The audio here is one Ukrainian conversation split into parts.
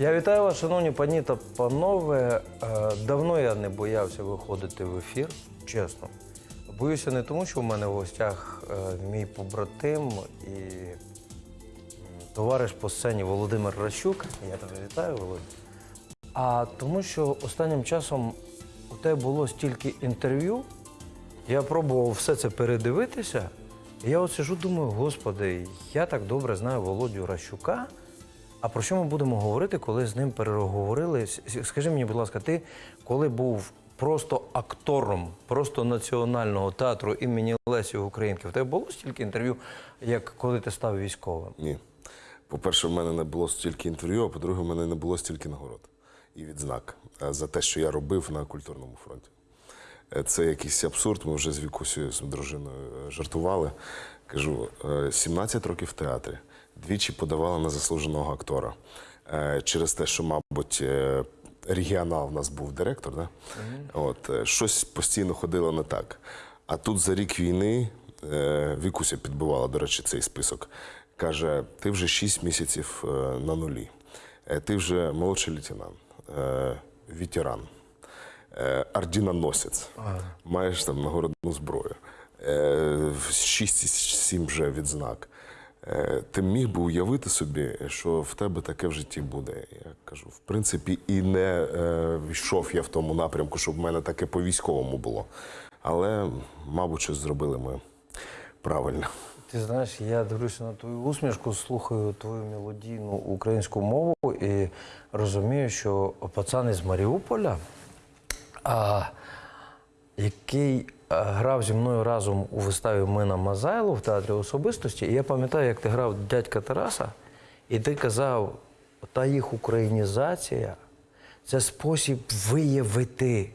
Я вітаю вас, шановні пані та панове. Е, Давно я не боявся виходити в ефір, чесно. Боюся не тому, що в мене в гостях е, мій побратим і товариш по сцені Володимир Ращук. Я тебе вітаю, Володя. А тому, що останнім часом у тебе було стільки інтерв'ю, я пробував все це передивитися. І я от сижу, думаю, господи, я так добре знаю Володю Ращука. А про що ми будемо говорити, коли з ним переговорили? Скажи мені, будь ласка, ти коли був просто актором просто національного театру імені Лесі Українки, в тебе було стільки інтерв'ю, як коли ти став військовим? Ні. По-перше, в мене не було стільки інтерв'ю, а по-друге, в мене не було стільки нагород і відзнак е, за те, що я робив на культурному фронті. Е, Це якийсь абсурд. Ми вже з Вікусею, з дружиною е, жартували. Кажу, е, 17 років в театрі, двічі подавала на заслуженого актора. Е, Через те, що, мабуть, е, регіонал в нас був директор, да? От, е, щось постійно ходило не так. А тут за рік війни Вікуся підбивала, до речі, цей список. Каже: ти вже 6 місяців на нулі, ти вже молодший лейтенант, ветеран, ордіноносець, маєш там нагородну зброю, е, 6-7 вже відзнак. Е, Ти міг би уявити собі, що в тебе таке в житті буде. Я кажу, в принципі, і не е, йшов я в тому напрямку, щоб в мене таке по військовому було. Але, мабуть, щось зробили ми правильно. Ти знаєш, я дивлюся на твою усмішку, слухаю твою мелодійну українську мову і розумію, що пацан із Маріуполя, а, який грав зі мною разом у виставі Мина Мазайло в театрі особистості. І я пам'ятаю, як ти грав дядька Тараса, і ти казав, та їх українізація це спосіб виявити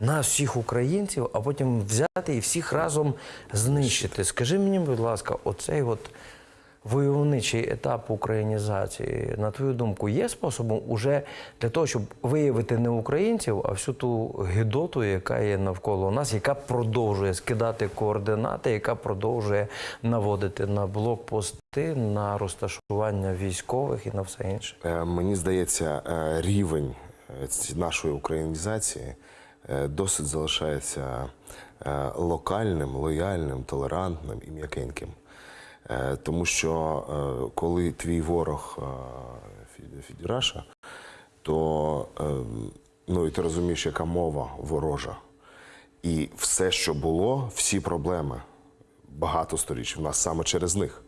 нас, всіх українців, а потім взяти і всіх разом знищити. Скажи мені, будь ласка, оцей от войовничий етап українізації, на твою думку, є способом уже для того, щоб виявити не українців, а всю ту гидоту, яка є навколо нас, яка продовжує скидати координати, яка продовжує наводити на блокпости, на розташування військових і на все інше. Е, Мені здається, е, рівень е, нашої українізації досить залишається локальним, лояльним, толерантним і м'якеньким. Е, Тому що е, коли твій ворог е, Фідіраша, то ну, і ти розумієш, яка мова ворожа. І все, що було, всі проблеми багато сторіч в нас саме через них.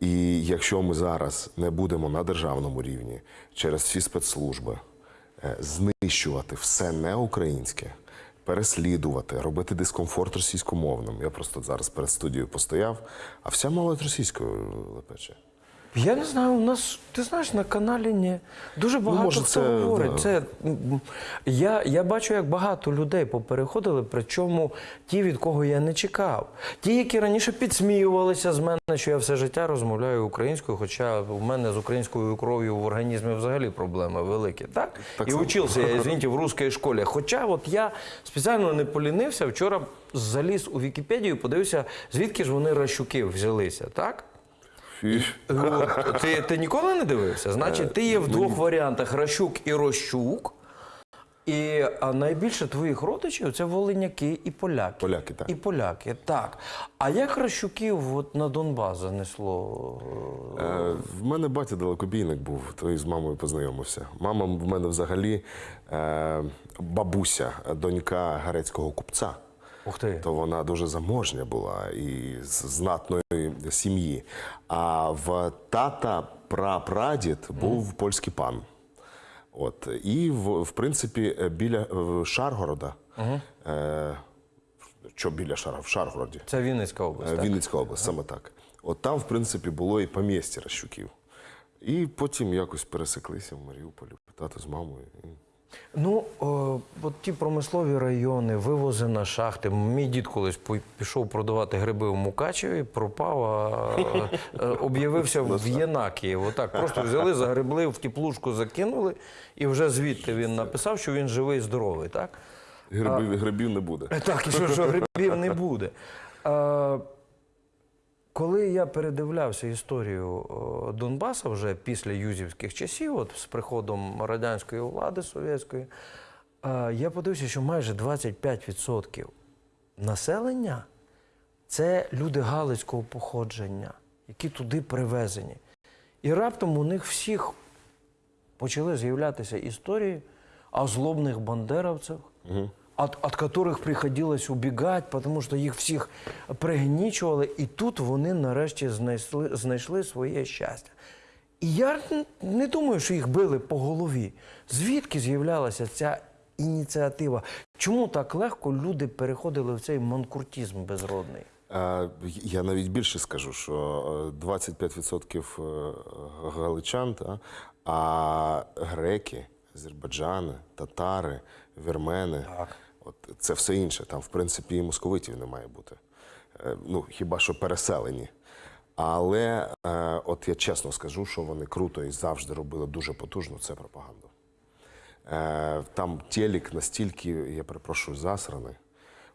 І якщо ми зараз не будемо на державному рівні через всі спецслужби знищувати все неукраїнське, переслідувати, робити дискомфорт російськомовним. Я просто зараз перед студією постояв, а вся молодь російською лепече. Я не знаю, у нас, ти знаєш, на каналі ні. Дуже багато може, хто це, говорить. да. Це, м, я, я бачу, як багато людей попереходили, причому ті, від кого я не чекав. Ті, які раніше підсміювалися з мене, що я все життя розмовляю українською, хоча у мене з українською кров'ю в організмі взагалі проблеми великі. Так? Так І само. учився я, извините, в русській школі. Хоча от я спеціально не полінився, вчора заліз у Вікіпедію, подивився, звідки ж вони Ращуки взялися, так? Фі. Ти, ти ніколи не дивився? Значить, ти є в двох варіантах Ращук і Рощук. І а найбільше твоїх родичів це волиняки і поляки. Поляки, так. І поляки, так. А як Ращуків от на Донбас занесло? Е, В мене батя далекобійник був, то і з мамою познайомився. Мама в мене взагалі е, бабуся, донька грецького купця. Ух ти. то вона дуже заможня була і з знатної сім'ї. А в тата прапрадід був польський пан. От і в, в принципі біля е, Шаргорода. Е, що біля Шар, в Шаргороді? Це Вінницька область. Е, так? Вінницька область, саме так. От там, в принципі, було і помістя Ращуків. І потім якось пересеклися в Маріуполі, тато з мамою. Ну, о, от ті промислові райони, вивози на шахти. Мій дід колись пішов продавати гриби в Мукачеві, пропав, а е, об'явився в Єнакі. Отак просто взяли, загребли, в теплушку закинули, і вже звідти він написав, що він живий і здоровий, так? Грибів, грибів не буде. Так, і що, що грибів не буде. А, коли я передивлявся історію о, Донбаса вже після юзівських часів, от з приходом радянської влади совєтської, е, я подивився, що майже 25% населення це люди галицького походження, які туди привезені. І раптом у них всіх почали з'являтися історії о злобних бандеровцях, от, от которых приходилось убігати, тому що їх всіх пригнічували, і тут вони нарешті знайшли, знайшли своє щастя. І я не думаю, що їх били по голові. Звідки з'являлася ця ініціатива? Чому так легко люди переходили в цей манкуртізм безродний? Е, Я навіть більше скажу, що е, 25% е, галичан, а греки, азербайджани, татари, вірмени, от це все інше. Там, в принципі, і московитів не має бути. Е, Ну, хіба що переселені. Але е, от я чесно скажу, що вони круто і завжди робили дуже потужно це пропаганду. Е, Там телек настільки, я перепрошую, засраний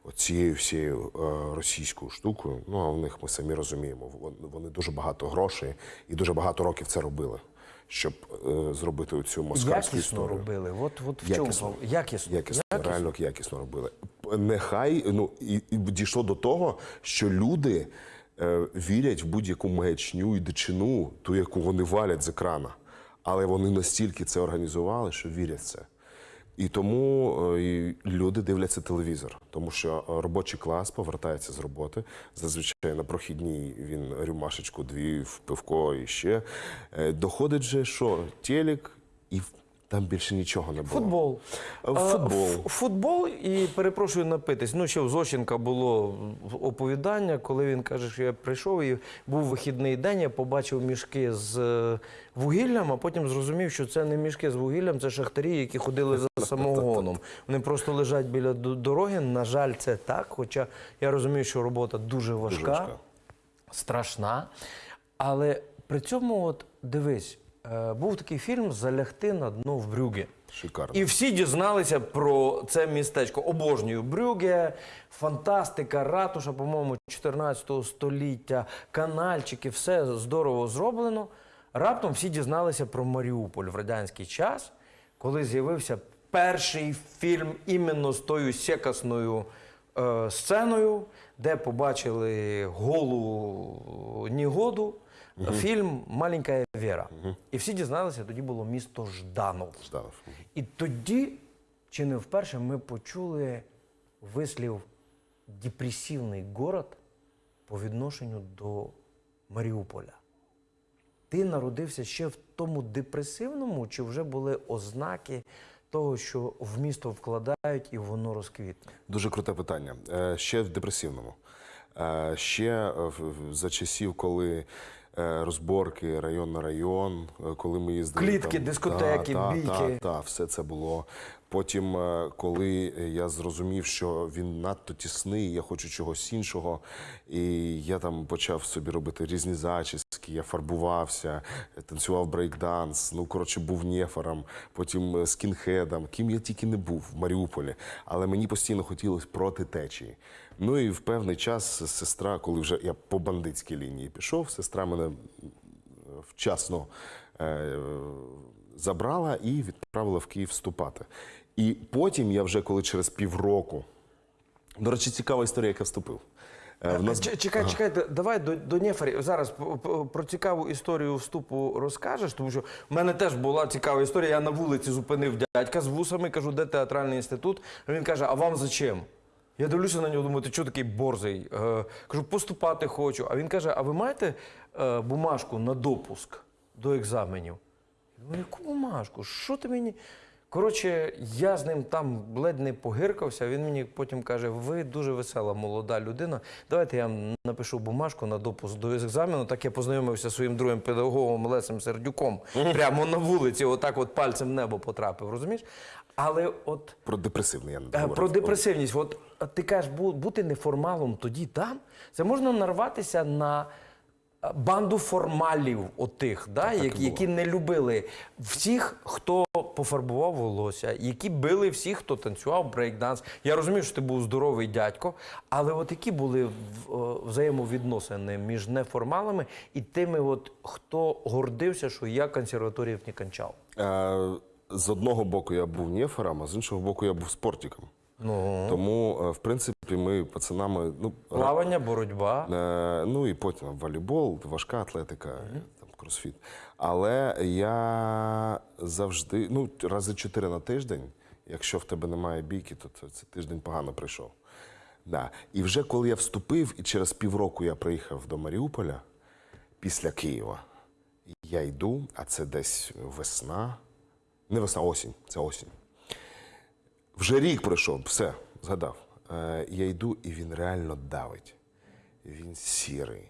оцією всією російською штукою. Ну, а в них ми самі розуміємо, вони дуже багато грошей і дуже багато років це робили, щоб е, зробити цю москальську Якісно історію. робили. От, от в чому Якісно. якісно. Якісно, реально якісно робили. Нехай ну і, і дійшло до того, що люди е, вірять в будь-яку маячню і дичину, ту, яку вони валять з екрана. Але вони настільки це організували, що вірять в це. І тому е, люди дивляться телевізор, тому що е, робочий клас повертається з роботи. Зазвичай на прохідній він рюмашечку, дві в пивко і ще. Е, Доходить же, що телек, і там більше нічого не було. Футбол. Е, Футбол. Ф- Футбол і перепрошую напитись. Ну, ще в Зощенка було оповідання, коли він каже, що я прийшов і був вихідний день, я побачив мішки з е, вугіллям, а потім зрозумів, що це не мішки з вугіллям, це шахтарі, які ходили за самогоном. Вони просто лежать біля дороги. На жаль, це так. Хоча я розумію, що робота дуже важка, важка. страшна. Але при цьому, от дивись, е, був такий фільм Залягти на дно в Брюге. Шикарно. І всі дізналися про це містечко. Обожнюю Брюге, фантастика, ратуша, по-моєму, 14 століття, канальчики, все здорово зроблено. Раптом всі дізналися про Маріуполь в радянський час, коли з'явився перший фільм іменно з тою секасною е, сценою, де побачили голу Нігоду. Фільм Маленька Віра. І всі дізналися, тоді було місто Жданов. Жданов. І тоді, чи не вперше, ми почули вислів депресивний город по відношенню до Маріуполя. Ти народився ще в тому депресивному, чи вже були ознаки того, що в місто вкладають і воно розквітне? Дуже круте питання. Е, Ще в депресивному. Е, Ще за часів, коли розборки район на район, е, коли ми їздили. Клітки, дискотеки, та, бійки. Та, та, все це було. Потім, е, коли я зрозумів, що він надто тісний, я хочу чогось іншого, і я там почав собі робити різні зачіски, я фарбувався, танцював брейкданс, ну коротше, був нефором, потім е, скінхедом, ким я тільки не був в Маріуполі. Але мені постійно хотілося проти течії. Ну і в певний час сестра, коли вже я по бандитській лінії пішов, сестра мене вчасно е, забрала і відправила в Київ вступати. І потім я вже коли через півроку. До речі, цікава історія, як я вступив. Е, в нас- Чекай, чекай, давай до, до Нефарі. Зараз про цікаву історію вступу розкажеш, тому що в мене теж була цікава історія. Я на вулиці зупинив дядька з вусами, кажу, де театральний інститут. Він каже: А вам зачем? Я дивлюся на нього, думаю, ти чого такий борзий? Е, кажу, поступати хочу. А він каже: А ви маєте е, бумажку на допуск до екзаменів? Я думаю, яку бумажку? Що ти мені? Коротше, я з ним там ледь не погиркався. Він мені потім каже: ви дуже весела молода людина. Давайте я вам напишу бумажку на допуск до екзамену. Так я познайомився зі своїм другим педагогом Лесем Сердюком. Прямо на вулиці, отак от пальцем в небо потрапив, розумієш? Але от Про депресивний я не Е, договорив. Про депресивність. От ти кажеш, бу- бути неформалом тоді там, це можна нарватися на банду формалів отих, да, так які, які не любили всіх, хто пофарбував волосся, які били всіх, хто танцював брейкданс. Я розумію, що ти був здоровий дядько, але от які були взаємовідносини між неформалами і тими, от, хто гордився, що я консерваторіїв не кончав. Е, З одного боку я був нефером, а з іншого боку я був спортиком. Ну, Тому, е, в принципі, ми пацанами, ну, плавання, боротьба. Е, ну і потім волейбол, важка атлетика, там, кросфіт. Але я завжди, ну, рази чотири на тиждень, якщо в тебе немає бійки, то це, це тиждень погано прийшов. Да. І вже коли я вступив, і через півроку я приїхав до Маріуполя після Києва, я йду, а це десь весна. Не весна, осінь, це осінь. Вже рік пройшов, все, згадав. Е, я йду, і він реально давить. Він сірий.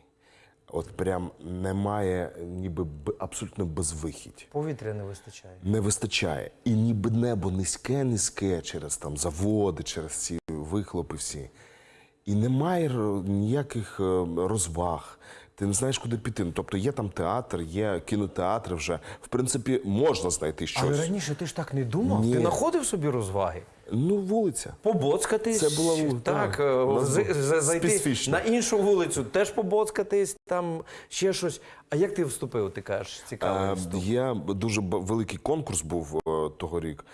От прям немає, ніби абсолютно безвихідь. Повітря не вистачає. Не вистачає. І ніби небо низьке, низьке через там заводи, через ці вихлопи всі. І немає ніяких е, розваг. Ти не знаєш, куди піти. Ну, Тобто є там театр, є кінотеатр вже. В принципі, можна знайти щось. Але раніше ти ж так не думав. Ні. Ти знаходив собі розваги. Ну, вулиця. Побоцкатись. Це була вулиця, так, так. е, з- з- зайти специфічно. на іншу вулицю, теж побоцкатись, там ще щось. А як ти вступив, ти кажеш, цікаво. Я дуже великий конкурс був е, того рік.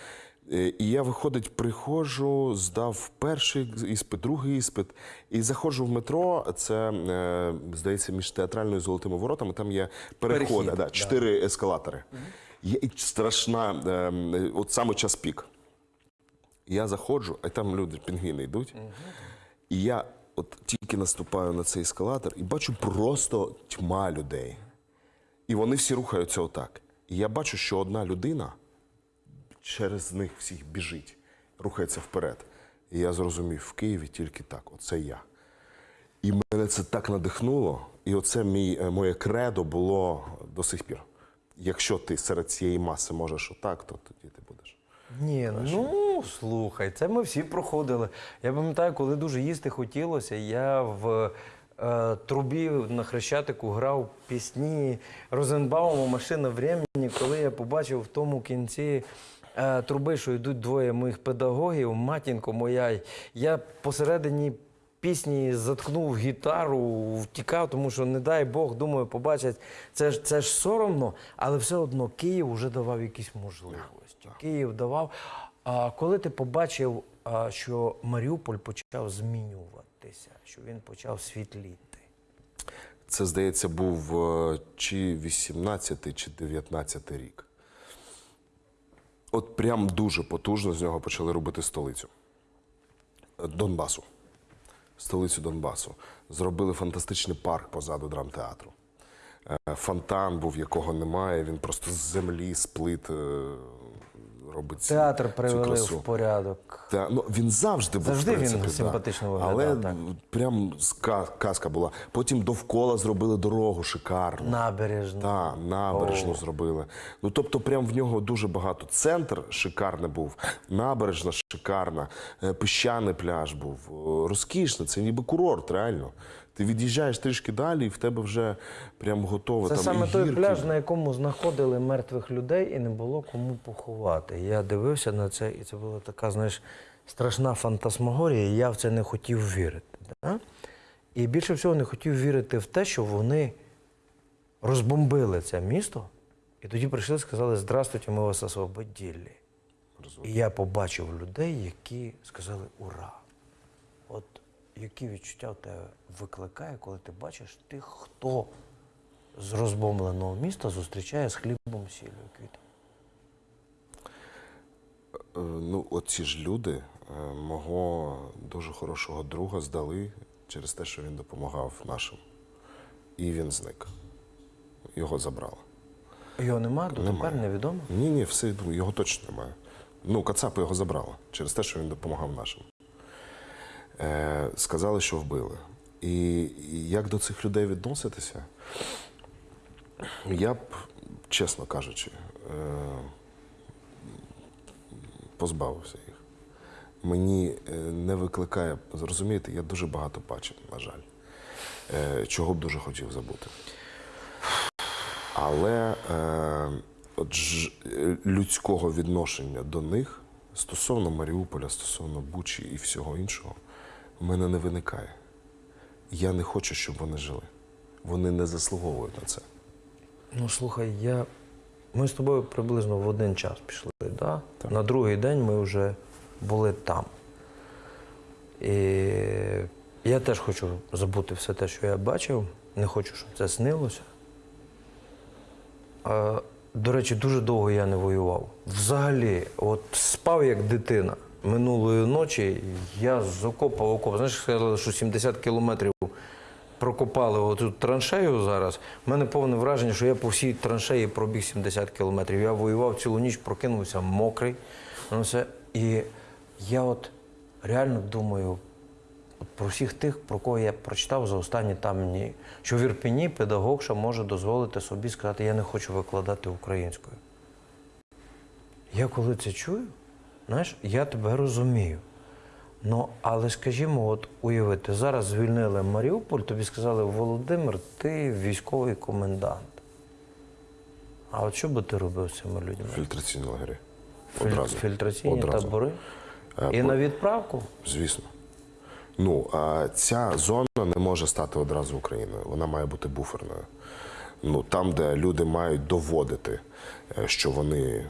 Е, І я, виходить, приходжу, здав перший іспит, другий іспит, і заходжу в метро. Це здається, між театральною і золотими воротами. Там є переходи, да, чотири ескалатори. Є страшна, е, от саме час пік. Я заходжу, а там люди, пінгвіни йдуть. І я от тільки наступаю на цей ескалатор і бачу просто тьма людей. І вони всі рухаються отак. І я бачу, що одна людина через них всіх біжить, рухається вперед. І я зрозумів, в Києві тільки так, оце я. І мене це так надихнуло, і оце мій, е, моє кредо було до сих пір. Якщо ти серед цієї маси можеш отак, то тоді ти. Ні, ну слухай, це ми всі проходили. Я пам'ятаю, коли дуже їсти хотілося, я в е, трубі на Хрещатику грав пісні Розенбаума Машина времени, коли я побачив в тому кінці. е, Труби, що йдуть двоє моїх педагогів, матінко моя. Я посередині пісні заткнув гітару, втікав, тому що, не дай Бог, думаю, побачать. Це ж це ж соромно, але все одно Київ вже давав якісь можливості. Київ давав. А коли ти побачив, що Маріуполь почав змінюватися, що він почав світліти. Це, здається, був е, чи 18 чи 19 рік. От прям дуже потужно з нього почали робити столицю Е, Донбасу. Столицю Донбасу. Зробили фантастичний парк позаду драмтеатру. Е, Фонтан був, якого немає. Він просто з землі, з плит е, робить Театр цю привели красу. в порядок. Та, ну, він завжди був. Завжди в він симпатично да. виглядав, Але так. прям казка була. Потім довкола зробили дорогу шикарну. Набережну. Так, набережну зробили. Ну тобто, прям в нього дуже багато. Центр шикарний був, набережна шикарна, е, піщаний пляж був. О, Розкішно, це ніби курорт, реально. Ти від'їжджаєш трішки далі, і в тебе вже прям готове. Це там саме і той гірки. пляж, на якому знаходили мертвих людей і не було кому поховати. Я дивився на це, і це була така, знаєш, страшна фантасмагорія, і я в це не хотів вірити. Да? І більше всього не хотів вірити в те, що вони розбомбили це місто, і тоді прийшли і сказали: Здравствуйте, ми вас освободили. І я побачив людей, які сказали Ура! Які відчуття в тебе викликає, коли ти бачиш тих, хто з розбомбленого міста зустрічає з хлібом сіллю і квітом. Е, Ну, оці ж люди е, мого дуже хорошого друга здали через те, що він допомагав нашим. І він зник. Його забрали. Його нема, дотепер Немає. невідомо. Ні, ні, все його точно немає. Ну, Кацапи його забрали через те, що він допомагав нашим. Е, сказали, що вбили. І, як до цих людей відноситися? Я б, чесно кажучи, е, позбавився їх. Мені е, не викликає, зрозумієте, я дуже багато бачив, на жаль, чого б дуже хотів забути. Але от ж, людського відношення до них стосовно Маріуполя, стосовно Бучі і всього іншого, в мене не виникає. Я не хочу, щоб вони жили. Вони не заслуговують на це. Ну слухай, я. Ми з тобою приблизно в один час пішли, да? на другий день ми вже були там. І я теж хочу забути все те, що я бачив. Не хочу, щоб це снилося. А, до речі, дуже довго я не воював. Взагалі, от спав як дитина. Минулої ночі я з окопа в окоп. Знаєш, сказали, що 70 кілометрів прокопали оту траншею зараз. У мене повне враження, що я по всій траншеї пробіг 70 кілометрів. Я воював цілу ніч, прокинувся мокрий. Ну. І я от реально думаю про всіх тих, про кого я прочитав за останні там дні, що в Ірпіні педагогша може дозволити собі сказати, я не хочу викладати українською. Я коли це чую, знаєш, я тебе розумію. Ну, але скажімо, от уявити, зараз звільнили Маріуполь, тобі сказали, Володимир, ти військовий комендант. А от що би ти робив з цими людьми? Фільтраційні лагері. Одразу. Фільтраційні Одразу. табори? Е, І по- на відправку? Звісно. Ну, а ця зона не може стати одразу Україною. Вона має бути буферною. Ну, там, де люди мають доводити, е, що вони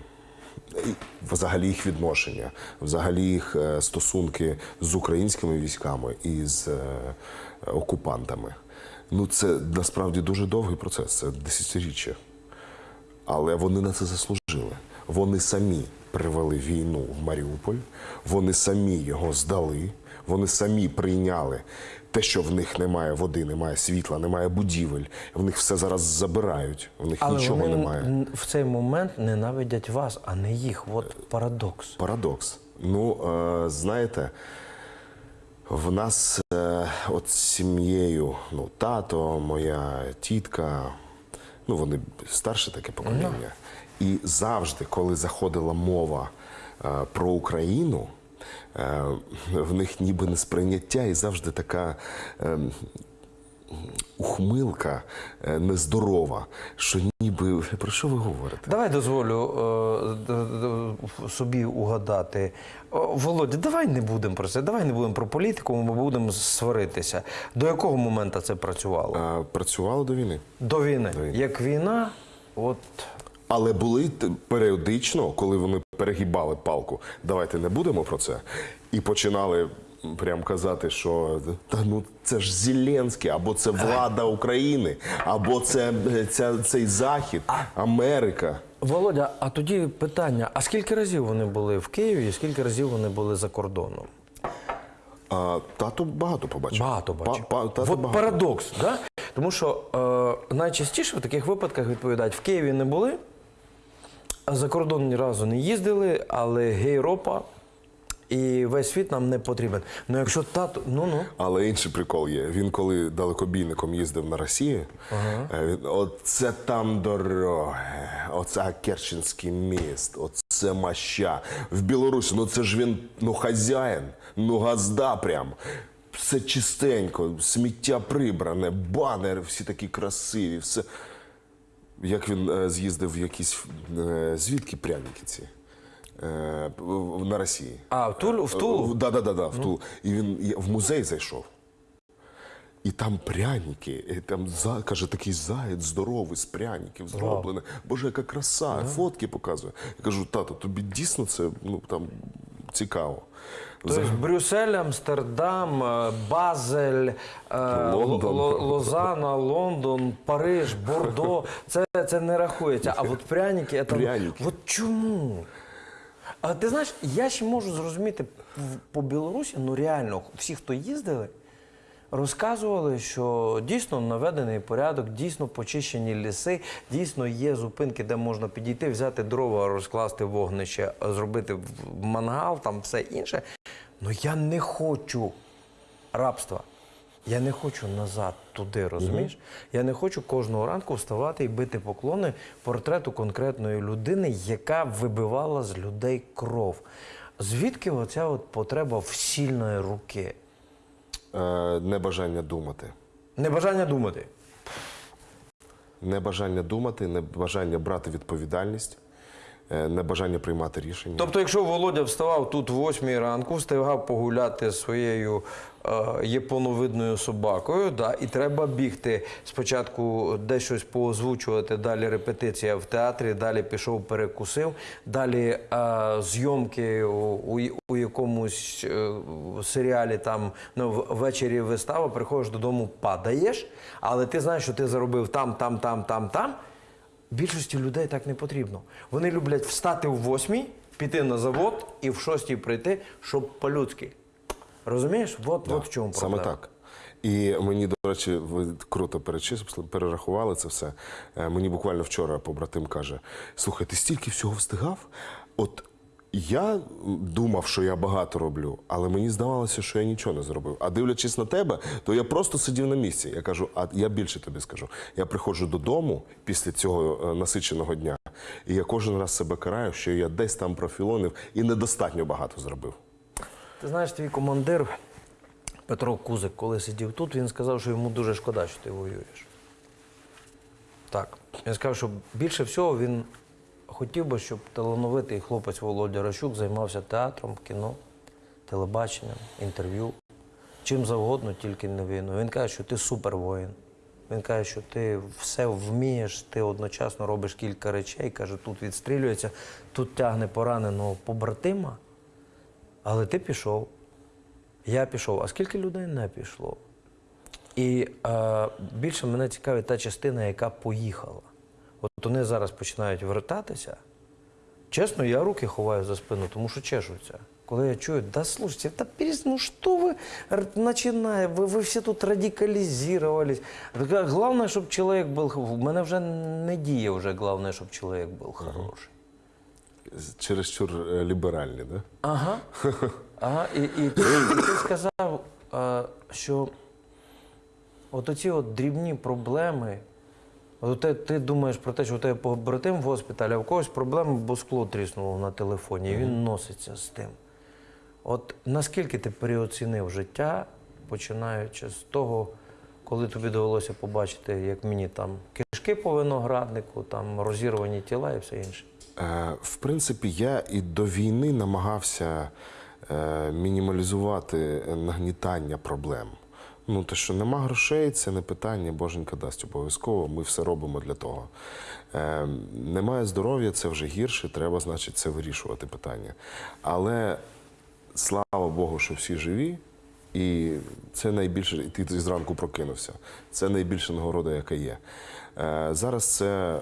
взагалі їх відношення, взагалі їх е, стосунки з українськими військами і з е, окупантами. Ну, це насправді дуже довгий процес, це десятиріччя. Але вони на це заслужили. Вони самі привели війну в Маріуполь, вони самі його здали, вони самі прийняли те, що в них немає води, немає світла, немає будівель. В них все зараз забирають, в них Але нічого вони немає. в цей момент ненавидять вас, а не їх. От парадокс. Парадокс. Ну, е, знаєте, в нас е, от з сім'єю, ну, тато, моя тітка, ну, вони старше таке покоління. І завжди, коли заходила мова е, про Україну, е, в них ніби не сприйняття і завжди така. Е, Ухмилка е, нездорова, що ніби про що ви говорите? Давай дозволю е, собі угадати. Володя, давай не будемо про це, давай не будемо про політику, ми будемо сваритися. До якого моменту це працювало? Е, Працювало до війни. До війни. до війни. Як війна, от Але були періодично, коли вони перегибали палку, давайте не будемо про це. І починали прям казати, що та ну це ж Зеленський, або це влада України, або це е, ця, цей Захід, Америка. Володя, а тоді питання: а скільки разів вони були в Києві і скільки разів вони були за кордоном? А, тато багато побачив. Багато бачив. Па- па- От багато. парадокс, да? тому що е, найчастіше в таких випадках відповідають, в Києві не були, за кордон ні разу не їздили, але гейропа і весь світ нам не потрібен. Ну якщо тато, ну ну. Але інший прикол є. Він коли далекобійником їздив на Росію, е, він, оце там дороги, оце Керченський міст, оце маща. В Білорусі, ну це ж він ну хазяїн, ну газда прям. Все чистенько, сміття прибране, банери всі такі красиві, все. Як він е, з'їздив в якісь е, звідки пряники ці? Е, на Росії. А в Тулу, в Тулу? Да, да, да, да, в Тулу. І він в музей зайшов. І там пряники, і там за, каже, такий заєць здоровий з пряників зроблений. Боже, яка краса, фотки показує. Я кажу, тато, тобі дійсно це ну, там, цікаво. Тобто Брюссель, Амстердам, е, Базель, е, Лондон. Лозана, Лондон, Париж, Бордо. Це, це не рахується. А от пряники, це... Пряники. От чому? А ти знаєш, я ще можу зрозуміти по Білорусі, ну реально, всі, хто їздили, розказували, що дійсно наведений порядок, дійсно почищені ліси, дійсно є зупинки, де можна підійти, взяти дрова, розкласти вогнище, зробити в- мангал, там все інше. Ну я не хочу рабства. Я не хочу назад туди, розумієш? Я не хочу кожного ранку вставати і бити поклони портрету конкретної людини, яка вибивала з людей кров. Звідки оця от потреба всільної руки? Е, небажання думати. Небажання думати. небажання думати, небажання брати відповідальність, небажання приймати рішення. Тобто, якщо Володя вставав тут в 8 ранку, встигав погуляти зі своєю е, японовидною собакою, да, і треба бігти спочатку десь щось поозвучувати, далі репетиція в театрі, далі пішов, перекусив, далі е, зйомки у, у, у якомусь е, серіалі, там ну, ввечері вистава, приходиш додому, падаєш, але ти знаєш, що ти заробив там, там, там, там, там. Більшості людей так не потрібно. Вони люблять встати в восьмій, піти на завод і в шостій прийти, щоб по-людськи. Розумієш? От, от в чому Саме так. І мені, до речі, ви круто перечислили, перерахували це все. Е, Мені буквально вчора побратим каже: слухай, ти стільки всього встигав? От я думав, що я багато роблю, але мені здавалося, що я нічого не зробив. А дивлячись на тебе, то я просто сидів на місці. Я кажу, а я більше тобі скажу. Я приходжу додому після цього е, насиченого дня, і я кожен раз себе караю, що я десь там профілонив і недостатньо багато зробив. Ти знаєш, твій командир Петро Кузик, коли сидів тут, він сказав, що йому дуже шкода, що ти воюєш. Так. Він сказав, що більше всього він хотів би, щоб талановитий хлопець Володя Ращук займався театром, кіно, телебаченням, інтерв'ю, чим завгодно, тільки не війною. Він каже, що ти супервоїн. Він каже, що ти все вмієш, ти одночасно робиш кілька речей. Каже, тут відстрілюється, тут тягне пораненого побратима. Але ти пішов, я пішов. А скільки людей не пішло? І е, більше мене цікавить та частина, яка поїхала. От вони зараз починають вертатися. Чесно, я руки ховаю за спину, тому що чешуться. Коли я чую, да слушайте, да перес... ну что вы р- начинаете, вы, вы все тут радикализировались. Так, Главное, щоб чоловік був, в мене вже не діє вже, головне, щоб чоловік був хороший. Чересчур е, ліберальні, да? Ага. ага. І, і, ти, і ти сказав, е, що от оці от дрібні проблеми. От ти, ти думаєш про те, що у тебе побратим в госпіталі, а в когось проблеми, бо скло тріснуло на телефоні, і він носиться з тим. От наскільки ти переоцінив життя, починаючи з того, коли тобі довелося побачити, як мені там кишки по винограднику, там розірвані тіла і все інше. Е, В принципі, я і до війни намагався е, мінімалізувати нагнітання проблем. Ну, те, що нема грошей, це не питання, боженька дасть обов'язково. Ми все робимо для того. Е, немає здоров'я, це вже гірше, треба, значить, це вирішувати питання. Але слава Богу, що всі живі. І це найбільше, і ти зранку прокинувся. Це найбільша нагорода, яка є. Е, зараз це е,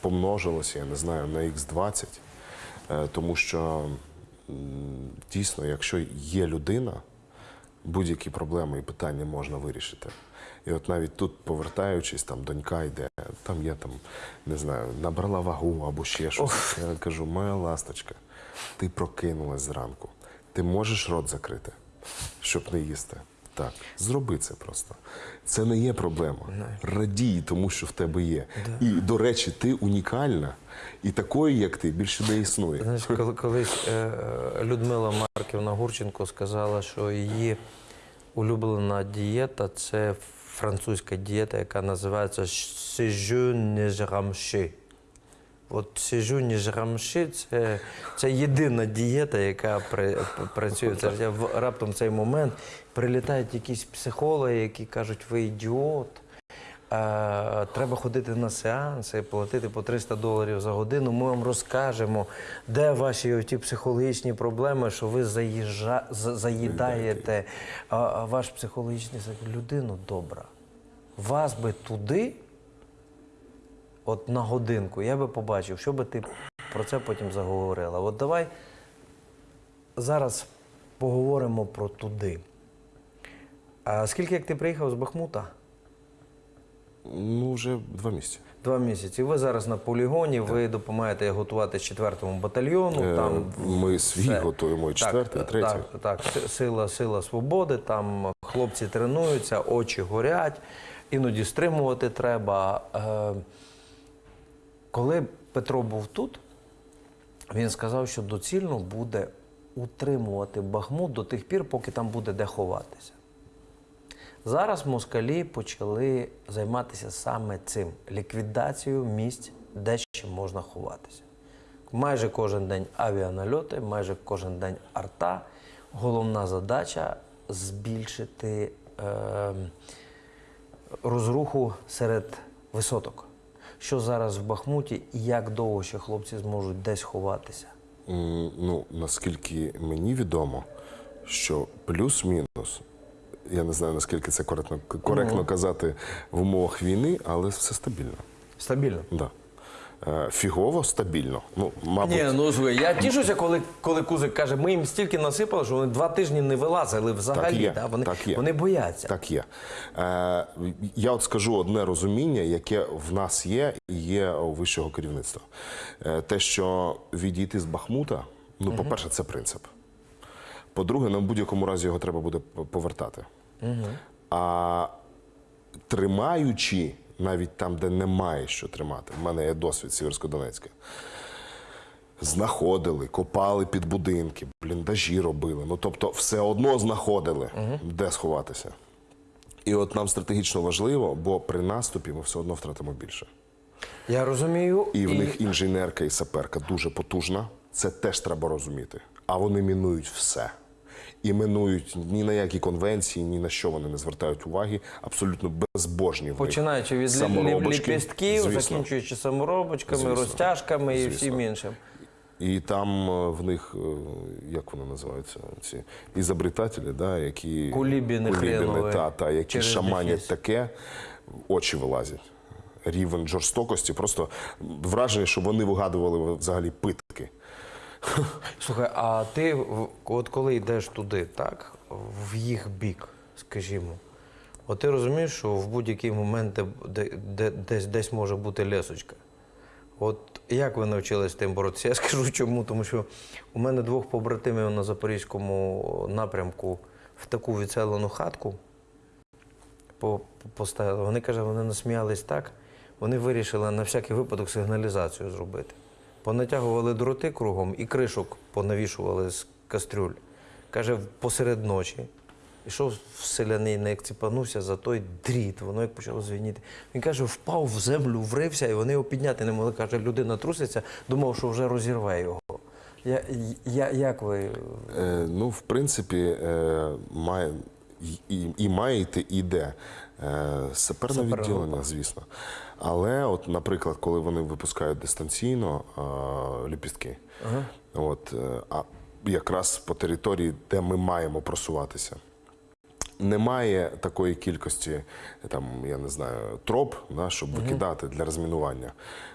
помножилося, я не знаю, на Х20, е, тому що дійсно, якщо є людина, будь-які проблеми і питання можна вирішити. І от навіть тут, повертаючись, там донька йде, там я там, не знаю, набрала вагу або ще щось. Я кажу, моя ласточка, ти прокинулась зранку. Ти можеш рот закрити, щоб не їсти. Так, зроби це просто. Це не є проблема. Радій, тому що в тебе є. І, до речі, ти унікальна. І такої, як ти, більше не існує. Знаєш, коли колись е, Людмила Марківна Гурченко сказала, що її улюблена дієта це французька дієта, яка називається «Séjour не рамши». От «Séjour не рамши» – це, це єдина дієта, яка при, працює це. В- Раптом цей момент прилітають якісь психологи, які кажуть, ви ідіот. Е, Треба ходити на сеанси, платити по 300 доларів за годину. Ми вам розкажемо, де ваші ті психологічні проблеми, що ви заїжджа, заїдаєте а, ваш психологічний людину добра. Вас би туди, от на годинку, я би побачив, що би ти про це потім заговорила. От давай зараз поговоримо про туди. А скільки як ти приїхав з Бахмута? Ну, вже два місяці. Два місяці. Ви зараз на полігоні, ви допомагаєте готувати 4-му батальйону. Е, Там Ми свій все. готуємо, і четвертий, і третій. Так, так, сила, сила свободи. Там хлопці тренуються, очі горять, іноді стримувати треба. Е, Коли Петро був тут, він сказав, що доцільно буде утримувати Бахмут до тих пір, поки там буде де ховатися. Зараз москалі почали займатися саме цим ліквідацією місць, де ще можна ховатися. Майже кожен день авіанальоти, майже кожен день арта. Головна задача збільшити е, розруху серед висоток. Що зараз в Бахмуті і як довго ще хлопці зможуть десь ховатися? Ну, наскільки мені відомо, що плюс-мінус, я не знаю, наскільки це коректно, коректно казати в умовах війни, але все стабільно. Стабільно. Да. Е, Фігово стабільно. Ну, мабуть, Ні, ну слухай, я тішуся, коли, коли Кузик каже, ми їм стільки насипали, що вони два тижні не вилазили взагалі. Так є, да? вони, так є. вони бояться. Так є. Е, я от скажу одне розуміння, яке в нас є і є у вищого керівництва. Е, те, що відійти з Бахмута, ну, по-перше, це принцип. По-друге, на будь-якому разі його треба буде п- А тримаючи навіть там, де немає що тримати, в мене є досвід Сіверсько-Донецька. Знаходили, копали під будинки, бліндажі робили. Ну тобто, все одно знаходили, де сховатися. І от нам стратегічно важливо, бо при наступі ми все одно втратимо більше. Я розумію. І в них інженерка і саперка дуже потужна. Це теж треба розуміти. А вони мінують все. І минують ні на які конвенції, ні на що вони не звертають уваги. Абсолютно безбожні. в Починаючи від ліпістків, закінчуючи саморобочками, Звісно. розтяжками і Звісно. всім іншим. І там е, в них, е, як вони називаються, ці ізобретателі, да, які Кулібіни хренові. та, та, які шаманять дефіс. таке, очі вилазять. Рівень жорстокості, просто враження, що вони вигадували взагалі питки. Слухай, а ти от коли йдеш туди, так, в їх бік, скажімо, от ти розумієш, що в будь-який момент де, де, де, десь, десь може бути лесочка. От як ви навчились тим боротися? Я скажу чому, тому що у мене двох побратимів на запорізькому напрямку в таку відселену хатку по- по- поставили. Вони каже, вони насміялись так. Вони вирішили на всякий випадок сигналізацію зробити. Понатягували дроти кругом і кришок понавішували з кастрюль. Каже, посеред ночі. Ішов селянин, як ціпанувся за той дріт, воно як почало звініти. Він каже, впав в землю, врився, і вони його підняти не могли. Каже, людина труситься, думав, що вже розірве його. Я, я, як ви Е, ну, в принципі, е, має, і, і, і має йти, і йде. Е, саперне відділення, звісно. Але, от, наприклад, коли вони випускають дистанційно е, ліпістки, от, е, а якраз по території, де ми маємо просуватися. Немає такої кількості, там, я не знаю, троп, да, щоб викидати для розмінування.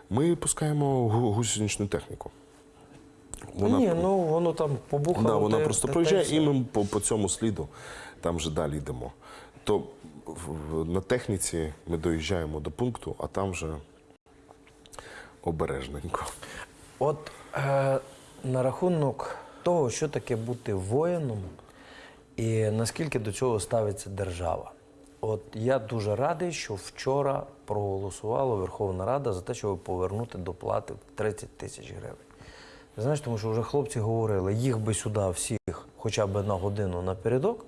Ми пускаємо гусеничну техніку. Ні, ну воно там побухало. Да, вона просто та- проїжджає, і ми по, по цьому сліду там вже далі йдемо. То на техніці ми доїжджаємо до пункту, а там вже обережненько. От е, на рахунок того, що таке бути воїном, і наскільки до цього ставиться держава. От я дуже радий, що вчора проголосувала Верховна Рада за те, щоб повернути доплати в 30 тисяч гривень. Знаєш, тому що вже хлопці говорили, їх би сюди всіх хоча б на годину напередок,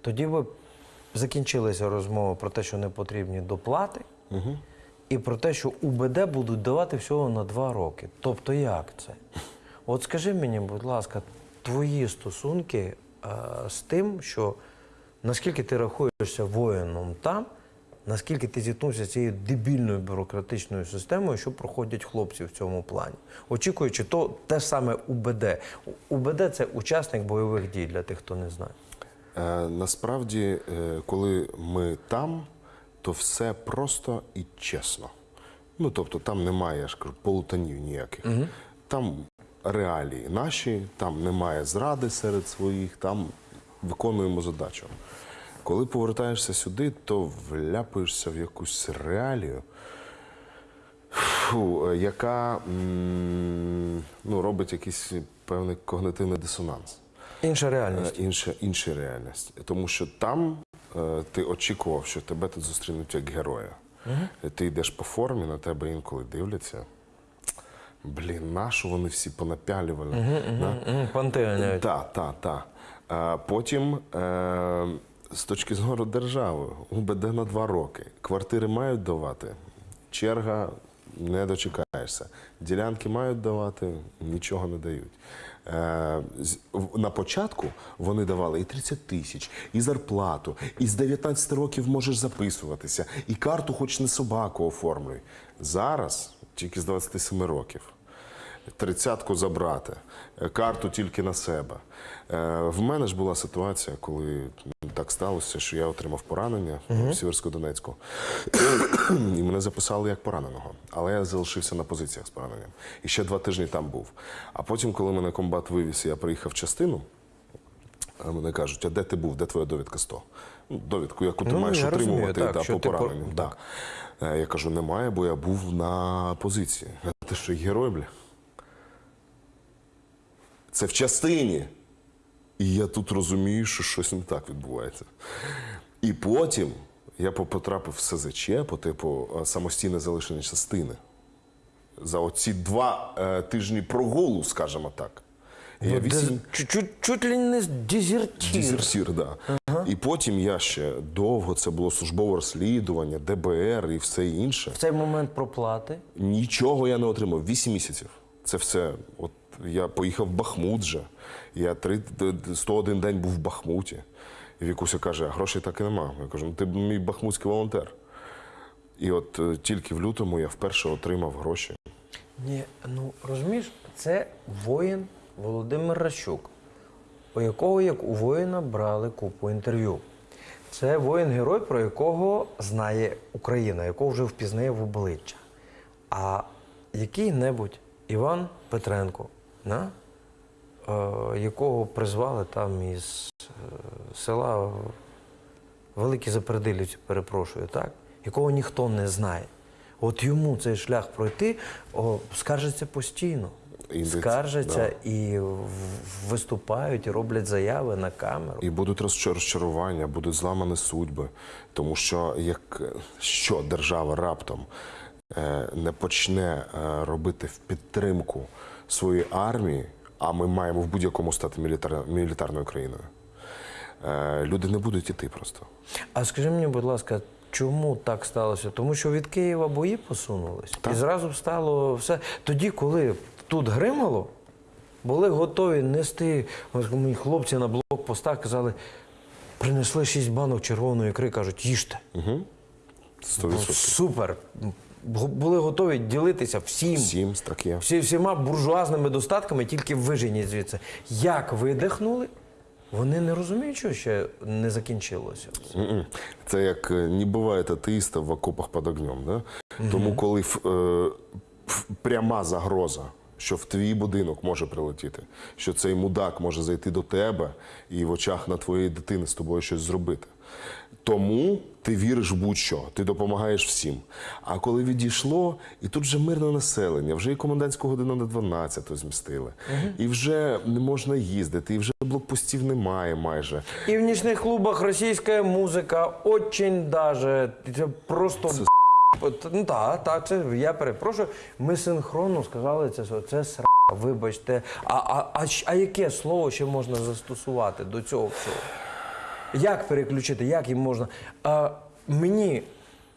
тоді би закінчилися розмови про те, що не потрібні доплати, і про те, що УБД будуть давати всього на два роки. Тобто як це? От скажи мені, будь ласка, твої стосунки е, з тим, що наскільки ти рахуєшся воїном там, наскільки ти зіткнувся з цією дебільною бюрократичною системою, що проходять хлопці в цьому плані, очікуючи то те саме УБД. УБД це учасник бойових дій для тих, хто не знає. Е, насправді, е, коли ми там, то все просто і чесно. Ну, тобто там немає, я ж кажу, полутанів ніяких. Там реалії наші, там немає зради серед своїх, там виконуємо задачу. Коли повертаєшся сюди, то вляпуєшся в якусь реалію, фу, е, яка м, ну, робить якийсь певний когнитивний дисонанс. Інша реальність. Е, інша, інша реальність. Тому що там е, ти очікував, що тебе тут зустрінуть як героя. Е, Ти йдеш по формі, на тебе інколи дивляться. Блін, нащо вони всі понапялювали? Да? Мгм, Панти ганяють. Так, так, так. Потім е, з точки зору держави, УБД на два роки. Квартири мають давати, черга не дочекаєшся. Ділянки мають давати, нічого не дають. Е, на початку вони давали і 30 тисяч, і зарплату, і з 19 років можеш записуватися, і карту хоч не собаку оформлюй. Зараз тільки з 27 років тридцятку забрати, е, карту тільки на себе. Е, В мене ж була ситуація, коли так сталося, що я отримав поранення в Сіверсько-Донецьку. І мене записали як пораненого. Але я залишився на позиціях з пораненням. І ще два тижні там був. А потім, коли мене комбат вивіз, я приїхав в частину. Мене кажуть, а де ти був? Де твоя довідка 100? Ну, довідку, яку ти Ну, маєш я розумію, отримувати так, та, по ти по- пораненню. Да. Е, Я кажу, немає, бо я був на позиції. Ти що, герой, бля? Це в частині. І я тут розумію, що щось не так відбувається. І потім я потрапив в СЗЧ по типу е, самостійне залишення частини. За оці два е, тижні прогулу, скажімо так. Я Ну, вісім... чуть, чуть, ли не дезертир. Дезертір, да. І потім я ще довго це було службове розслідування, ДБР і все інше. В цей момент проплати. Нічого я не отримав. Вісім місяців. Це все. От я поїхав в Бахмут вже. Я три, 101 день був в Бахмуті. І Вікуся каже, а грошей так і нема. Я кажу, ну ти мій бахмутський волонтер. І от е, тільки в лютому я вперше отримав гроші. Ні, ну розумієш, це воїн Володимир Ращук, у якого як у воїна брали купу інтерв'ю. Це воїн-герой, про якого знає Україна, якого вже впізнає в обличчя. А який-небудь Іван Петренко, на, е, якого призвали там із е, села Великі Запердилівці, перепрошую, так? Якого ніхто не знає. От йому цей шлях пройти о, скаржаться постійно. І це- скаржаться і виступають, і роблять заяви на камеру. І будуть розчарування, будуть зламані судьби. Тому що як що держава раптом е, не почне робити в підтримку своєї армії, а ми маємо в будь-якому стати мілітар, мілітарною країною, е, люди не будуть іти просто. А скажи мені, будь ласка, чому так сталося? Тому що від Києва бої посунулись. І зразу стало все. Тоді, коли тут гримало, були готові нести. Мені хлопці на блокпостах казали, принесли шість банок червоної ікри, кажуть, їжте. Угу. 100%. Супер. Бу- Були готові ділитися всім. Сім так є. Всі, всіма буржуазними достатками, тільки виженіть звідси. Як видихнули, вони не розуміють, що ще не закінчилося. Мгм. Це як е, не буває атеїста в окопах під огнем. Да? Тому, коли ф- е, ф- пряма загроза, що в твій будинок може прилетіти, що цей мудак може зайти до тебе і в очах на твоєї дитини з тобою щось зробити. Тому ти віриш в будь-що, ти допомагаєш всім. А коли відійшло, і тут вже мирне населення, вже і комендантську годину на 12 змістили, і вже не можна їздити, і вже блокпостів немає майже. І в нічних клубах російська музика очень даже. Це просто. Ну так, так, це я перепрошую. Ми синхронно сказали це. що Це сра. Вибачте. А, а, а, а яке слово ще можна застосувати до цього всього? Як переключити, як їм можна? А, мені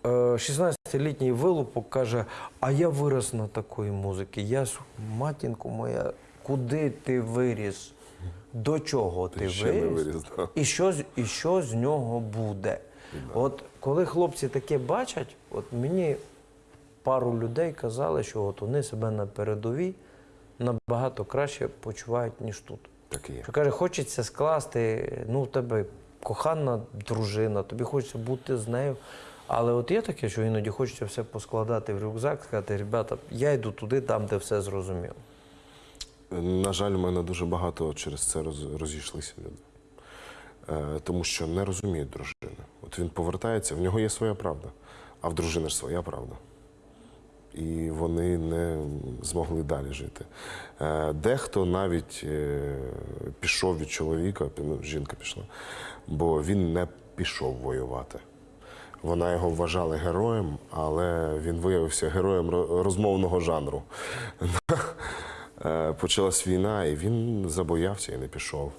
е, 16-літній вилупок каже, а я вирос на такої музики. Я матінко моя, куди ти виріс? До чого ти, не виріс? виріс, да. І що, і що з нього буде? От коли хлопці таке бачать, от мені пару людей казали, що от вони себе на передовій набагато краще почувають, ніж тут. Так і є. Що каже, хочеться скласти, ну, в тебе кохана дружина, тобі хочеться бути з нею. Але от є таке, що іноді хочеться все поскладати в рюкзак, сказати, ребята, я йду туди, там, де все зрозуміло. На жаль, у мене дуже багато через це розійшлися люди. Е, тому що не розуміють дружини. От він повертається, в нього є своя правда, а в дружини ж своя правда. І вони не змогли далі жити. Е, Дехто навіть е, пішов від чоловіка, ну, жінка пішла, бо він не пішов воювати. Вона його вважала героєм, але він виявився героєм розмовного жанру. Е, Почалась війна, і він забоявся і не пішов.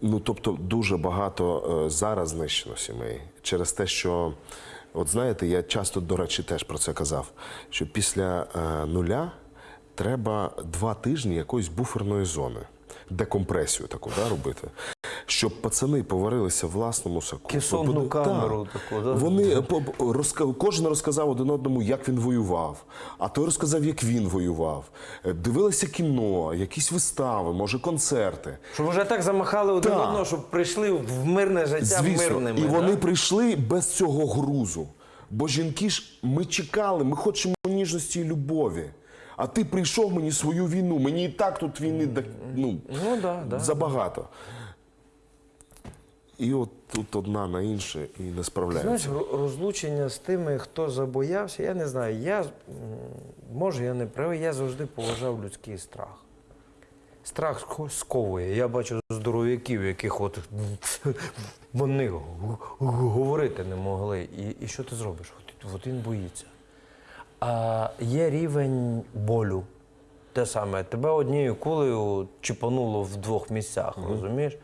Ну, тобто, дуже багато зараз знищено сімей через те, що, от знаєте, я часто, до речі, теж про це казав, що після е, нуля треба два тижні якоїсь буферної зони, декомпресію таку да, робити. Щоб пацани поварилися в власному соку. Кесонну Бо- да. камеру таку, да? Вони розка- кожен розказав один одному, як він воював, а той розказав, як він воював. Е, Дивилися кіно, якісь вистави, може концерти. Щоб вже так замахали один Так. одного, щоб прийшли в мирне життя Звісно, мирними. і вони прийшли без цього грузу. Бо жінки ж ми чекали, ми хочемо ніжності і любові. А ти прийшов мені свою війну. Мені і так тут війни ну, Ну, да, да. забагато. І от тут одна на інше і не справляється. ро- розлучення з тими, хто забоявся, я не знаю. Я, може, я не правий, я завжди поважав людський страх. Страх ско- сковує. Я бачу здоров'яків, яких от вони говорити не могли. І, і що ти зробиш? От, от він боїться. А є рівень болю. Те саме, тебе однією кулею чіпануло в двох місцях, розумієш?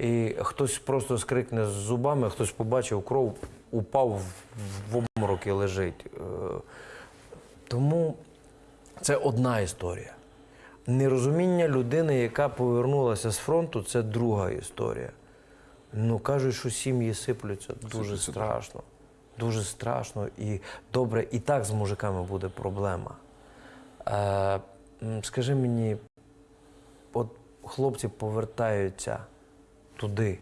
І хтось просто скрикне з зубами, хтось побачив кров, упав в- обморок і лежить. Е, Тому це одна історія. Нерозуміння людини, яка повернулася з фронту, це друга історія. Ну, кажуть, що сім'ї сиплються дуже Сиплються, страшно. Дуже страшно і добре, і так з мужиками буде проблема. Е, скажи мені, от хлопці повертаються туди.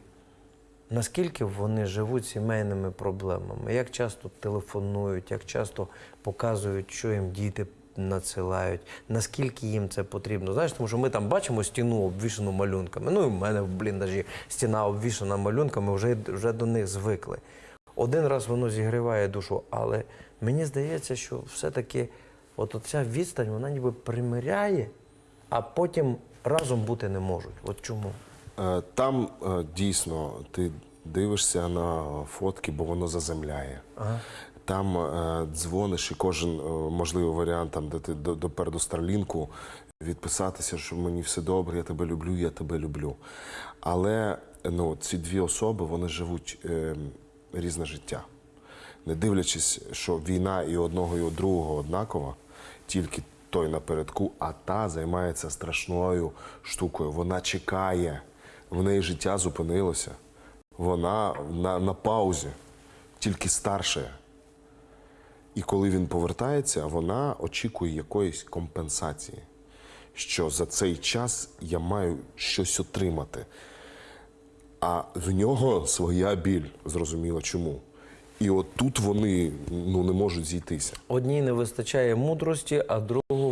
Наскільки вони живуть сімейними проблемами? Як часто телефонують, як часто показують, що їм діти надсилають, наскільки їм це потрібно? Знаєш, тому що ми там бачимо стіну обвішану малюнками. Ну і в мене в бліндажі стіна обвішана малюнками, вже, вже до них звикли. Один раз воно зігріває душу, але мені здається, що все-таки от ця відстань, вона ніби примиряє, а потім разом бути не можуть. От чому? Е, Там е, дійсно ти дивишся на фотки, бо воно заземляє. Там е, дзвониш, і кожен можливий варіант, там, де ти до, Старлінку, відписатися, що мені все добре, я тебе люблю, я тебе люблю. Але ну, ці дві особи вони живуть е, різне життя. Не дивлячись, що війна і одного, і другого однакова, тільки той напередку, а та займається страшною штукою. Вона чекає, в неї життя зупинилося. Вона на, на паузі, тільки старша. І коли він повертається, вона очікує якоїсь компенсації, що за цей час я маю щось отримати. А в нього своя біль, зрозуміло чому. І от тут вони ну, не можуть зійтися. Одній не вистачає мудрості, а другому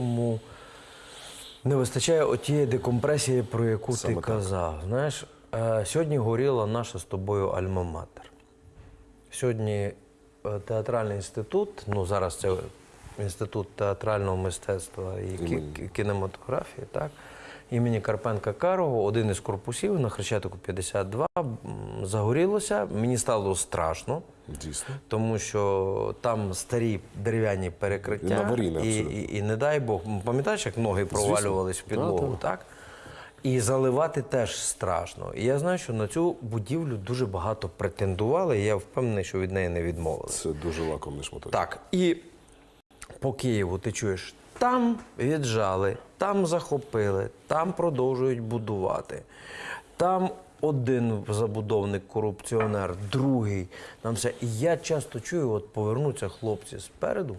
не вистачає отієї декомпресії, про яку Саме ти так. казав. Знаєш, е, сьогодні горіла наша з тобою альма-матер. Сьогодні е, театральний інститут, ну зараз це інститут театрального мистецтва і кі- кі- кінематографії, так? Імені Карпенка Карого, один із корпусів на Хрещатику 52, загорілося. Мені стало страшно. Дійсно. Тому що там старі дерев'яні перекриття, І і, і, і не дай Бог, пам'ятаєш, як ноги провалювались в підлогу, так? І заливати теж страшно. І я знаю, що на цю будівлю дуже багато претендували, і я впевнений, що від неї не відмовилися. Це дуже лакомний шматок. Так, і по Києву ти чуєш, там віджали, там захопили, там продовжують будувати. Там один забудовник корупціонер, другий. Там все. І я часто чую, от повернуться хлопці спереду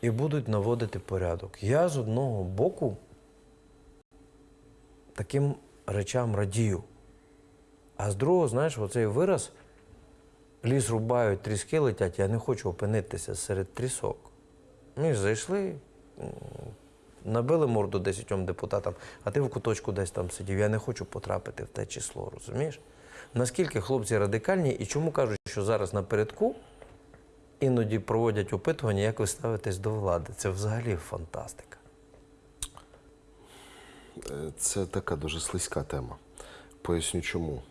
і будуть наводити порядок. Я з одного боку таким речам радію. А з другого, знаєш, оцей вираз ліс рубають, тріски летять, я не хочу опинитися серед трісок. Ми ж зайшли, набили морду десятьом депутатам, а ти в куточку десь там сидів. Я не хочу потрапити в те число, розумієш? Наскільки хлопці радикальні і чому кажуть, що зараз напередку іноді проводять опитування, як ви ставитесь до влади? Це взагалі фантастика. Це така дуже слизька тема. Поясню чому.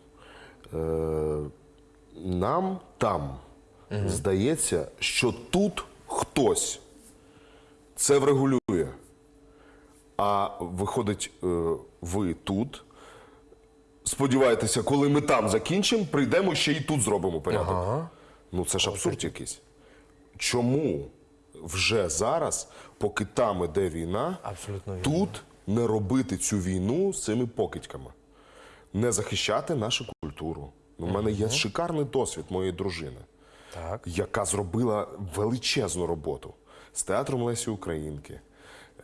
Е, нам там здається, що тут хтось це врегулює. А виходить, е, ви тут сподіваєтеся, коли ми там закінчимо, прийдемо ще і тут зробимо порядок. Ага. Ну це ж абсурд якийсь. Чому вже зараз, поки там іде війна, Абсолютно вірно. тут не робити цю війну з цими покидьками, не захищати нашу культуру? У мене є шикарний досвід моєї дружини, Так. яка зробила величезну роботу з театром Лесі Українки.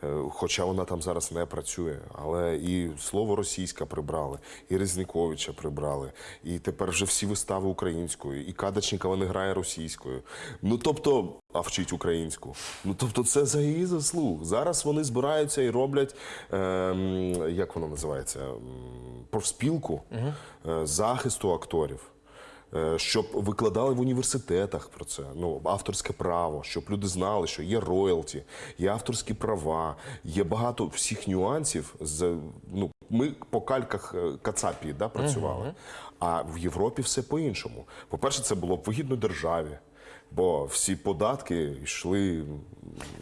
Е, Хоча вона там зараз не працює, але і слово російська прибрали, і Резніковича прибрали, і тепер вже всі вистави українською, і Кадачникова не грає російською. Ну тобто, а вчить українську. Ну тобто, це за її заслуг. Зараз вони збираються і роблять, е, як воно називається, профспілку е, захисту акторів. Е, Щоб викладали в університетах про це, ну авторське право, щоб люди знали, що є роялті, є авторські права, є багато всіх нюансів. З ну ми по кальках е, Кацапії да, працювали. А в Європі все по-іншому. По-перше, це було б вигідно державі, бо всі податки йшли.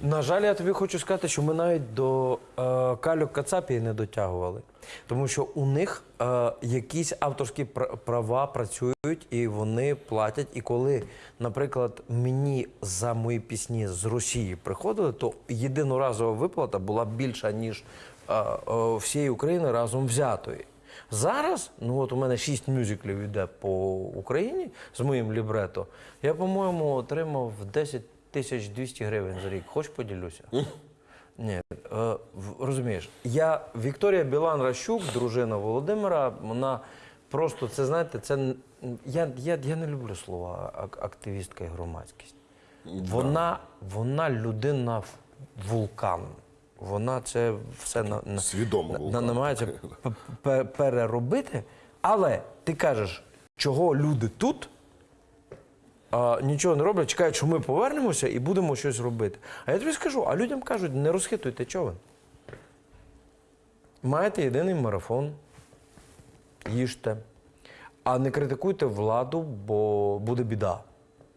На жаль, я тобі хочу сказати, що ми навіть до е, кальок Кацапії не дотягували. Тому що у них е, якісь авторські права працюють і вони платять. І коли, наприклад, мені за мої пісні з Росії приходили, то єдиноразова виплата була більша, ніж е, е, всієї України разом взятої. Зараз, ну от у мене шість мюзиклів йде по Україні з моїм лібрето. Я, по-моєму, отримав 10 тисяч 200 гривень за рік. Хоч поділюся? Ні, е, розумієш, я Вікторія Білан Ращук, дружина Володимира, вона просто це знаєте, це я, я, я не люблю слова активістка і громадськість. Вона, вона людина вулкан. Вона це все на, на, Свідомо на- намагається переробити. Але ти кажеш, чого люди тут а, нічого не роблять, чекають, що ми повернемося і будемо щось робити. А я тобі скажу, а людям кажуть, не розхитуйте човен. Маєте єдиний марафон, їжте, а не критикуйте владу, бо буде біда.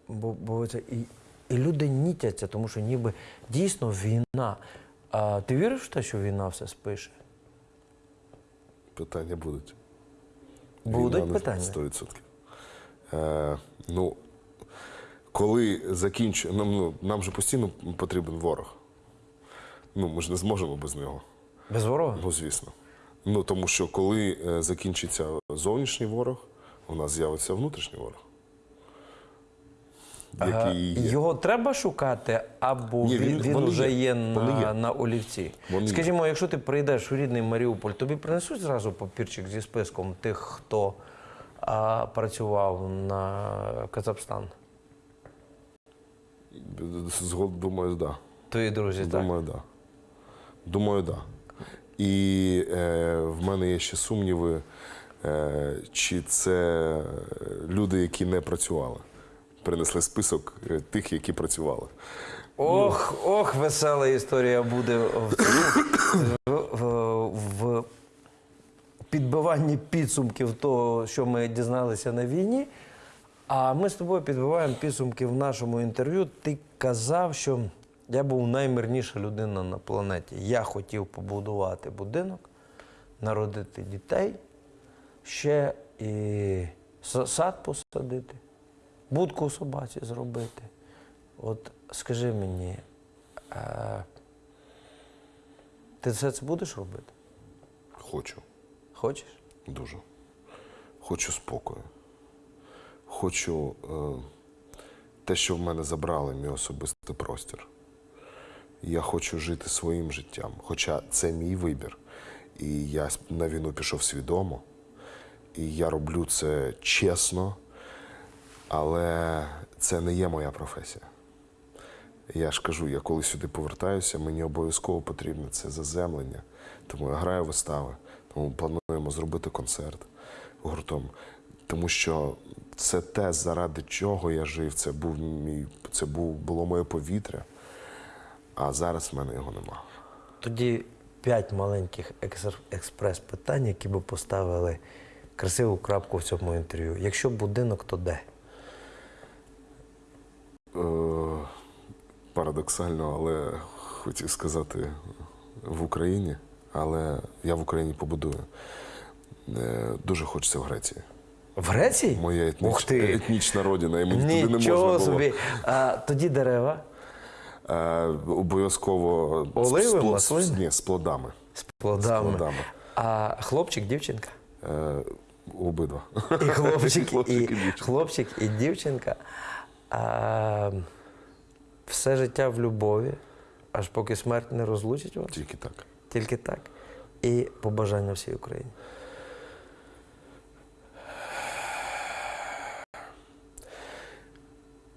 Бо, бо це і, і люди нітяться, тому що ніби дійсно війна. А ти віриш в те, що війна все спише? Питання будуть. Будуть Війна питання. 100%. Е, ну, коли закінчу, нам, ну, нам же постійно потрібен ворог. Ну, ми ж не зможемо без нього. Без ворога? Ну, звісно. Ну, тому що коли е, закінчиться зовнішній ворог, у нас з'явиться внутрішній ворог. Який є. Його треба шукати, або Ні, він, він- вже є. є, на, є. на олівці. Вони є. Скажімо, якщо ти прийдеш у рідний Маріуполь, тобі принесуть зразу папірчик зі списком тих, хто а, працював на Казахстан? Думаю, так. Да. Твої друзі, так? Думаю, так. Да. Думаю, так. Да. І е, в мене є ще сумніви, е, чи це люди, які не працювали. Принесли список е, тих, які працювали. Ох, ох, весела історія буде в, в, в підбиванні підсумків того, що ми дізналися на війні. А ми з тобою підбиваємо підсумки в нашому інтерв'ю. Ти казав, що я був наймирніша людина на планеті. Я хотів побудувати будинок, народити дітей, ще і сад посадити, будку собаці зробити. От скажи мені, е, ти все це будеш робити? Хочу. Хочеш? Дуже. Хочу спокою. Хочу е, те, що в мене забрали, мій особистий простір. Я хочу жити своїм життям. Хоча це мій вибір. І я на війну пішов свідомо. І я роблю це чесно, але це не є моя професія. Я ж кажу, я коли сюди повертаюся, мені обов'язково потрібно це заземлення. Тому я граю вистави, тому плануємо зробити концерт гуртом. Тому що це те, заради чого я жив, це був мій, це був, було моє повітря, а зараз в мене його нема. Тоді п'ять маленьких експрес-питань, які би поставили красиву крапку в цьому інтерв'ю. Якщо будинок, то де? Е, парадоксально, але хотів сказати в Україні, але я в Україні побудую. Е, Дуже хочеться в Греції. В Греції? Моя етніч... Ух ти! етнічна родина, і мені туди не можна було. собі. А, тоді дерева Е, обов'язково Оливи, з, плод- маслини? Ні, з плодами. з плодами. плодами. А хлопчик, дівчинка? Е, обидва. І хлопчик, Хлопчик, і, і дівчинка. хлопчик, і дівчинка. А, все життя в любові, аж поки смерть не розлучить вас. Тільки так. Тільки так. І побажання всій Україні.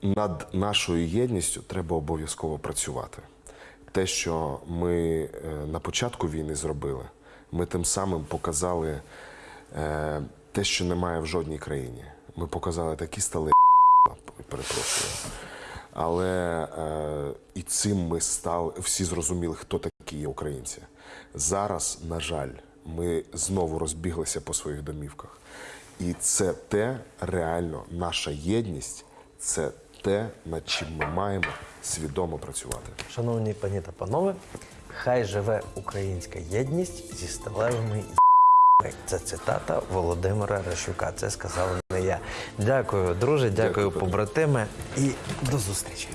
Над нашою єдністю треба обов'язково працювати. Те, що ми е, на початку війни зробили, ми тим самим показали е, те, що немає в жодній країні. Ми показали такі стали, перепрошую. Але е, і цим ми стали, всі зрозуміли, хто такі є українці. Зараз, на жаль, ми знову розбіглися по своїх домівках. І це те реально наша єдність, це те, над чим ми маємо свідомо працювати. Шановні пані та панове, хай живе українська єдність зі сталевими. Це цитата Володимира Ращука. Це сказав не я. Дякую, друже, дякую, Дякую, Петро. побратиме, і до зустрічі.